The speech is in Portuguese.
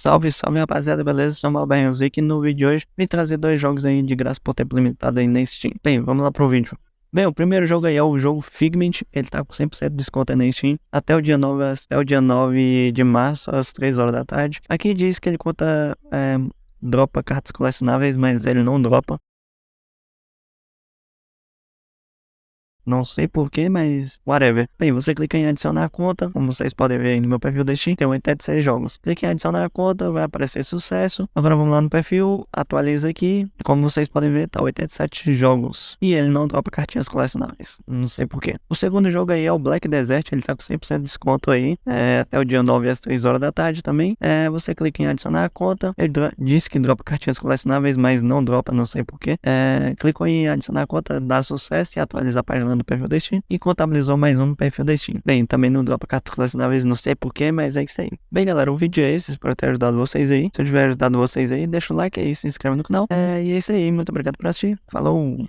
Salve, salve rapaziada, beleza? Sou o Barrenzic e no vídeo de hoje vim trazer dois jogos aí de graça por tempo limitado aí na Steam. Bem, vamos lá pro vídeo. Bem, o primeiro jogo aí é o jogo Figment, ele tá com 100% de desconto na Steam até o dia 9, até o dia 9 de março, às 3 horas da tarde. Aqui diz que ele conta, é, dropa cartas colecionáveis, mas ele não dropa. Não sei porquê, mas whatever. Bem, você clica em adicionar conta. Como vocês podem ver aí no meu perfil da Steam, tem 86 jogos. Clique em adicionar conta, vai aparecer sucesso. Agora vamos lá no perfil, atualiza aqui. Como vocês podem ver, tá 87 jogos. E ele não dropa cartinhas colecionáveis. Não sei porquê. O segundo jogo aí é o Black Desert. Ele tá com 100% de desconto aí. É, até o dia 9 às 3 horas da tarde também. É, você clica em adicionar a conta. Ele diz que dropa cartinhas colecionáveis, mas não dropa, não sei porquê. É, clicou em adicionar a conta, dá sucesso e atualiza a página do perfil Steam e contabilizou mais um no perfil Steam. Bem, também não dropa cartas colecionáveis, não sei porquê, mas é isso aí. Bem, galera, o vídeo é esse, espero ter ajudado vocês aí. Se eu tiver ajudado vocês aí, deixa o like aí, se inscreve no canal. É, e é isso aí, muito obrigado por assistir. Falou!